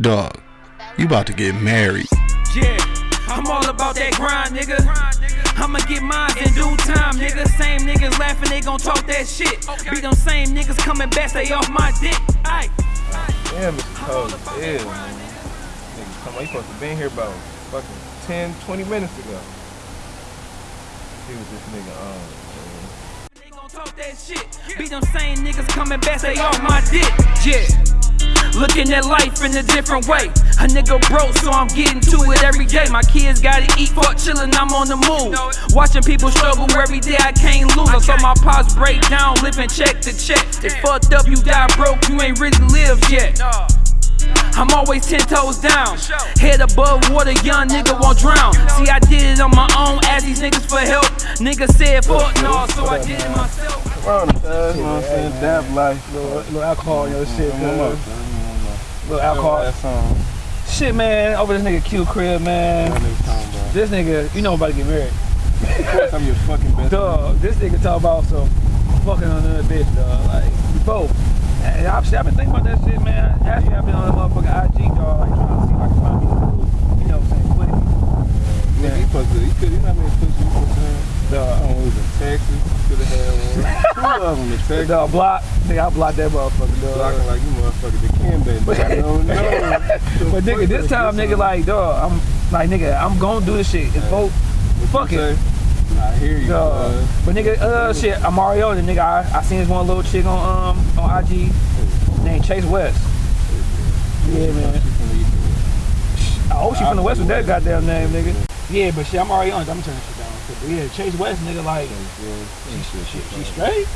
Dog, you about to get married. Yeah, I'm all about that grind, nigga. I'ma get mine in due time, nigga. Same niggas laughing, they gon' talk that shit. Be them same niggas coming back, stay off my dick. Aye. Damn, it's cold as hell, man. Nigga, come on, you supposed to been here about fucking 10, 20 minutes ago. See what this nigga on, man. They gon' talk that shit. Be them same niggas coming back, stay off my dick. Yeah. Looking at life in a different way. A nigga broke, so I'm getting to it every day. My kids gotta eat, fuck chillin', I'm on the move. Watching people struggle every day, I can't lose. I saw my pops break down, living check to check. They fucked up, you die broke, you ain't really lived yet. I'm always ten toes down. Head above water, young nigga won't drown. See, I did it on my own, ask these niggas for help. Nigga said fuck no, so I did it myself. We're on the you know what I'm saying? Dab life. Little, little alcohol, yo, shit, Come on, man. Little alcohol. Shit, man, over this nigga Q crib, man. Nigga? This nigga, you know I'm about to get married. Of course, I'm your fucking best. Dog, this nigga talk about some fucking on another bitch, dog. Like, before. And I've, I've been thinking about that shit, man. Actually, I've been on the motherfucking IG, dog, like trying to see if I can find me some, you know what I'm saying, footage. Nigga, he supposed to, he could, how many pussies you supposed to have? Dog. It was in Texas. Could have had one. Two of them in Texas. Dog, block. Nigga, I blocked that motherfucker, dog. Blocking like you motherfucker the Kim baby. I don't know. But nigga, this time, nigga, like, dog, I'm like, nigga, I'm gonna do this shit. And vote, fuck it. Say, I hear you. Dog. Uh, But nigga, uh, shit, I'm Mario, and nigga, I, I seen this one little chick on um on IG named Chase West. Yeah, man. I hope she from the West with that goddamn name, nigga. Yeah, but shit, I'm already on. it. I'm turning shit down. Yeah, Chase West, nigga, like, she, she, she straight.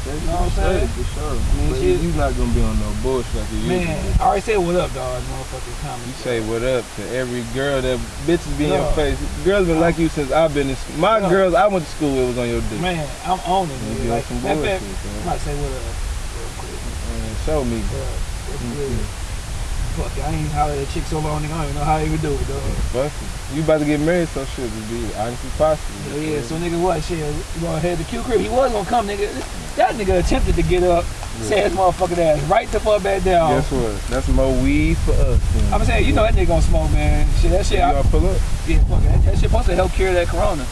You know what I'm saying? For sure. But shit- you not gonna be on no bullshit like you Man. I already said what up, dog. Motherfucking You say what up to every girl that bitches be in your face. Girls been like you since I've been in school. My girls I went to school with was on your dick. Man, I'm on it, You nigga. Like, some bullshit, fact, I'm about to say what up real quick. Man, show me. Bruh, what's mm-hmm. good? Fuck, I ain't hollered at chick so long, nigga. I don't even know how to even do it, dog. Fuck it. You about to get married, so shit just be honestly possible. So oh, yeah, so nigga what shit? You gonna head to Q crib? He was gonna come, nigga. That nigga attempted to get up, say his motherfucking ass right the fuck back down. Guess what? That's more weed for us. then. I'm saying, you know that nigga gonna smoke, man. Shit, that shit, you I, all pull up. yeah, fuck that, that shit supposed to help cure that corona.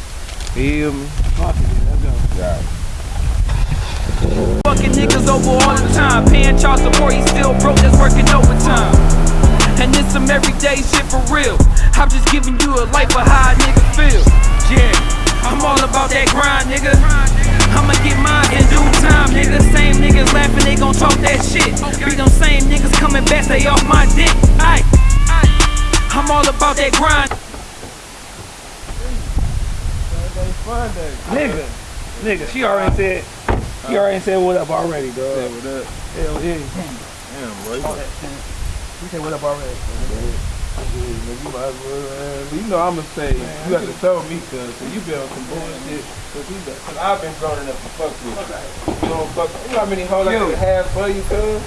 Feel me? Fuck it, man, let's go. Yeah. Fucking niggas over all the time. Paying child support, he still broke, that's working overtime. And it's some everyday shit for real. I'm just giving you a life of how a nigga feel. Yeah, I'm all about that grind, nigga. I'ma get mine in due time, nigga. Same niggas laughing, they gon' talk that shit. Be them same niggas coming back, they off my dick. Aye. I'm all about that grind. Nigga, nigga, she already said, she already said what up already, Say dog. what up. Hell yeah. Damn, boy. You All that, man. She said what up already. You might as well, man. You know I'ma say you have to tell me cause so you been on some bullshit. Cause, you been, cause I've been grown enough to fuck with you. You don't fuck. You know how many hoes I could have for you, cuz?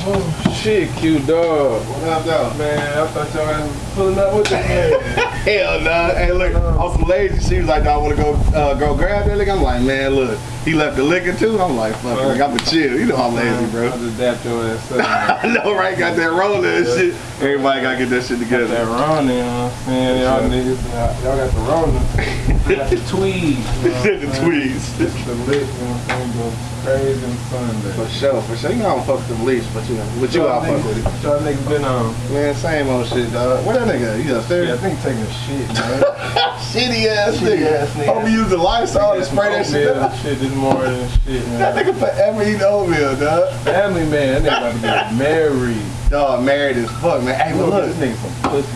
Oh shit, cute dog. What up? Man, I thought y'all was pulling up with the. Hell no. Hey, look, on some lazy, she was like, "Do I want to go uh, go grab that liquor?" I'm like, "Man, look, he left the liquor too." I'm like, "Fuck, it, like, I'm a chill." You know I'm lazy, I bro. just dapped your ass up. I know, right? Got that rolling and shit. Everybody gotta get that shit That together. Rona, you know what I'm saying? Y'all niggas, y'all got the Rona. I got the tweed. The tweets. It's the lit, you know what I'm saying? Go crazy on Sunday. For sure, for sure. You know I don't fuck with them leash, but you know, with you I'll fuck with it. Y'all niggas been on? Man, same old shit, dog. Where that nigga? at? You Yeah, I upstairs? think taking a shit, man. Shitty ass Shitty nigga. ass nigga. Hope you use the Lysol to spray that shit. Down. shit this morning and shit, That man. nigga forever eating oatmeal, dog. Family man, that nigga about to get married. Dog, married as fuck, man. Hey, Look, look, this nigga some pussy?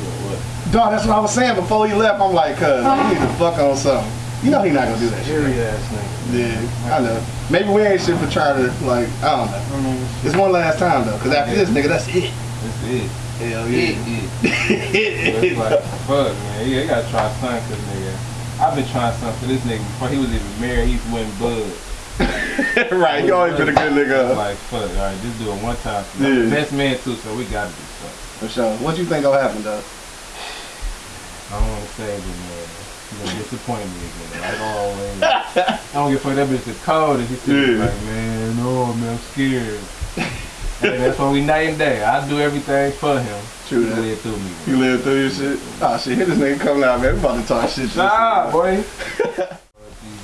Dog, that's what I was saying before you left. I'm like, cuz, you need to fuck on something. You know he not gonna do that shit. Scary ass nigga. Yeah, I know. Maybe we ain't shit for trying to, like, I don't know. I mean, It's one last time, though, because after this, nigga, that's it. that's it. Hell It, yeah. it. It's like, fuck, man. Yeah, you gotta try something, cause nigga, I've been trying something for this nigga before he was even married. He went bud. right, you always been a good nigga. Like, fuck, all right, just do it one time. Yeah. best man too, so we gotta do something. For sure. What you think gonna happen, though? I don't want to say it, man. You gonna disappoint me again, like always. I don't give a fuck. That bitch is cold, and he said, Yeah. like, man, no, man, I'm scared. Hey, that's when we night and day. I do everything for him. True He that. live through me. You live through your shit. Oh shit, hit this nigga coming out, man. We about to talk shit. Nah, boy. These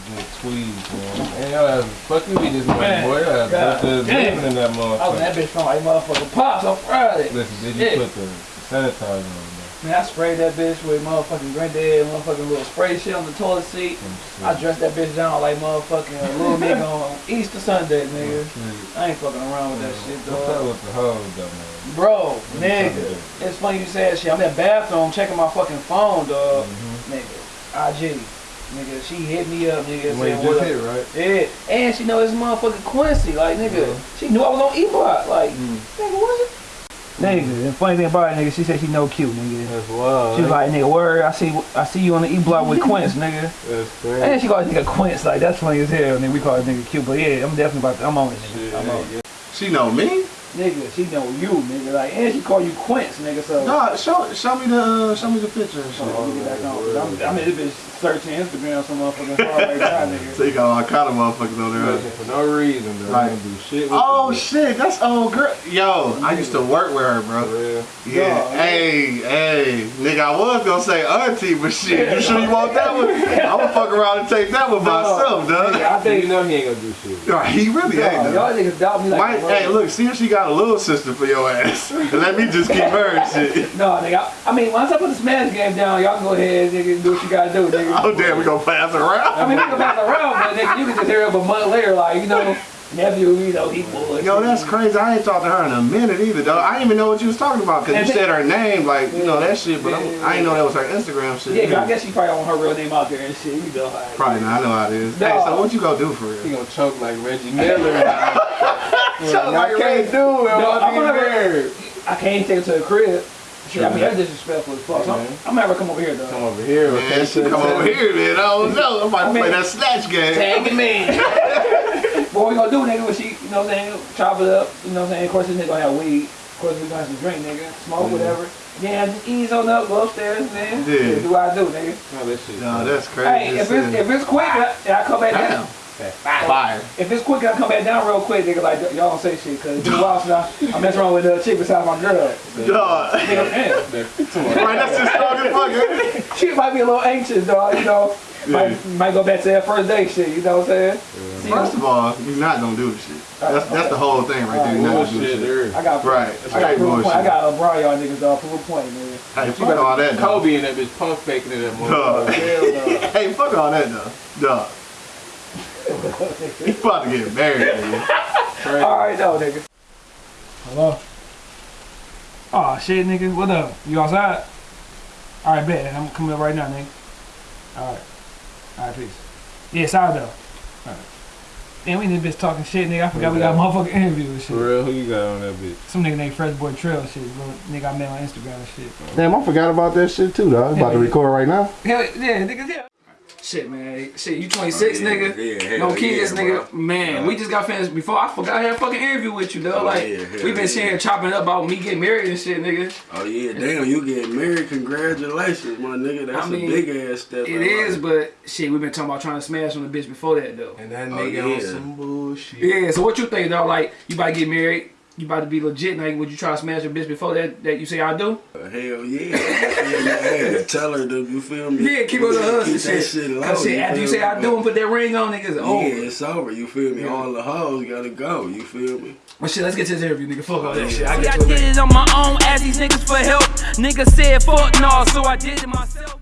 good tweeds, man. Hey, yo, ass, fuck you be this morning, Man, boy. Your ass God busted damn. living in that I was in that bitch from like motherfucking pops on Friday. Listen, did you Yeah. put the sanitizer on there? Man, I sprayed that bitch with motherfucking granddad, motherfucking little spray shit on the toilet seat. I dressed that bitch down like motherfucking little nigga on Easter Sunday, oh, nigga. I ain't fucking around with that oh, shit, What's up dog. with the hoes, though, man? Bro, nigga, it's funny you say that shit. I'm in the bathroom checking my fucking phone, dog. Mm-hmm. Nigga, IG. Nigga, she hit me up, nigga, When saying what hit, right? Yeah, and she know it's motherfucking Quincy. Like, nigga, mm-hmm. she knew I was on E-Block. Like, mm. nigga, what? Nigga, the funny thing about it, nigga, she said she no cute, nigga. That's wild. She was like, nigga, word, I see I see you on the E-Block with Quince, nigga. That's crazy. And she called nigga Quince, like, that's funny as hell, And then We call this nigga cute, but yeah, I'm definitely about to, I'm on it, nigga. I'm on it. She know me? Nigga, she know you, nigga. Like, and she call you Quince, nigga, so. No, show show me the uh, show me the picture and shit. Oh, let me get back on. 'cause I'm, I'm in this bitch searching Instagram some motherfucking far right now, nigga. So you got all kind of motherfuckers on there. Listen, for no reason, though. Right. Right. do shit with Oh you. shit, that's old girl. Yo, I used to work with her, For bro. real. Yeah. Dog, Hey, hey, nigga, I was gonna say auntie, but shit, you sure you want that one? I'ma fuck around and take that one myself, Nigga, dog. I think You think, know he ain't gonna do shit. Yo, He really dog, ain't. y'all though. niggas doubt me like. Might, a mother- hey, look, see if she got a little sister for your ass. Let me just keep her and shit. No, nigga. I, I mean, once I put the Smash game down, y'all can go ahead, nigga, and do what you gotta do, nigga. Oh damn, we gonna pass I mean, we can pass around, but nigga, you can just hear up a month later, like, you know, nephew, you know, he bullshit. Yo, that's crazy. I ain't talked to her in a minute either, though. I didn't even know what you was talking about because you said her name, like you know that shit. But I'm, I didn't know that was her Instagram shit. Yeah, 'cause I guess she probably don't want her real name out there and shit, you know. Like, Probably not. I know how it is. Hey, so what you gonna do for He real? gonna choke like Reggie Miller. Choke I can't do it. No, I'm I'm gonna gonna- get. I can't take it to the crib. Shit, I mean, that's disrespectful as fuck. So I'm, man. I'm gonna come over here, though. Come over here. Man, okay? she come over here, man. I don't know. I'm about to I mean- play that snatch game. Tagging me. what we gonna do, nigga, when she, you know what I'm saying, chop it up, you know what I'm saying? Of course, this nigga gonna have weed. Of course, we gonna have some drink, nigga. Smoke, whatever. Yeah, just ease on up, go upstairs, man. Yeah. Do what I do, nigga. No, that shit. No, that's crazy. Hey, if it's, if it's quick, I, I come back down. Fire. If it's quick, I come back down real quick, nigga. Like, y'all don't say shit, cause it's been a while since I, I messed around with a chick beside my girl. Dog. Nigga, man. Right, that's just strong as fuck. She might be a little anxious, dog, you know. Might, might go back to that first day shit, you know what I'm saying? See, First of all, you're not gonna do the shit. That's uh, that's the whole thing right there. You're not gonna do Bullshit, shit. there. I got Right. I got Straight proof of point. I bullshit. got LeBron y'all niggas dog. Proof of point, nigga. Hey, fuck all that, though. Kobe and that bitch pump faking it that Dog. motherfucker. Hell no. Hey, fuck all that, though. Dog. He's about to get married, nigga. All right, though, nigga. Hello. Oh shit, nigga. What up? You outside? All right, bet. I'm coming up right now, nigga. All right. All right, peace. Yeah, sorry though. All right. Damn, we in this bitch talking shit, nigga. I forgot we got a motherfucking interview and shit. For real, who you got on that bitch? Some nigga named Fresh Boy Trail shit. Little nigga I met on Instagram and shit. Damn, I forgot about that shit too, though. I'm about to record right now. Hell yeah, nigga, yeah. Shit, man. Shit, you 26, yeah, nigga. yeah, no kids, yeah, nigga. bro. Man, we just got finished before. I forgot I had a fucking interview with you, though. Oh, like, yeah, hell we been yeah. sitting here chopping up about me getting married and shit, nigga. Oh yeah, damn, you getting married? Congratulations, my nigga. That's I mean, a big ass step. It is, life. but shit, we been talking about trying to smash on the bitch before that, though. And that Oh, nigga yeah. on some bullshit. Yeah, so what you think, though? Like, you about to get married? You about to be legit? Like, would you try to smash a bitch before that? That you say I do? Uh, hell yeah. hey, tell her to, you feel me? Yeah, keep it the hustle Keep that shit. shit low. Cause shit, after you say me? I do and put that ring on, niggas, oh. Yeah, it's over. You feel me? Yeah. All the hoes gotta go. You feel me? Well, shit, let's get to this interview, nigga. Fuck all that shit. I See, get I it. did it on my own, ask these niggas for help. Niggas said fuck no, so I did it myself.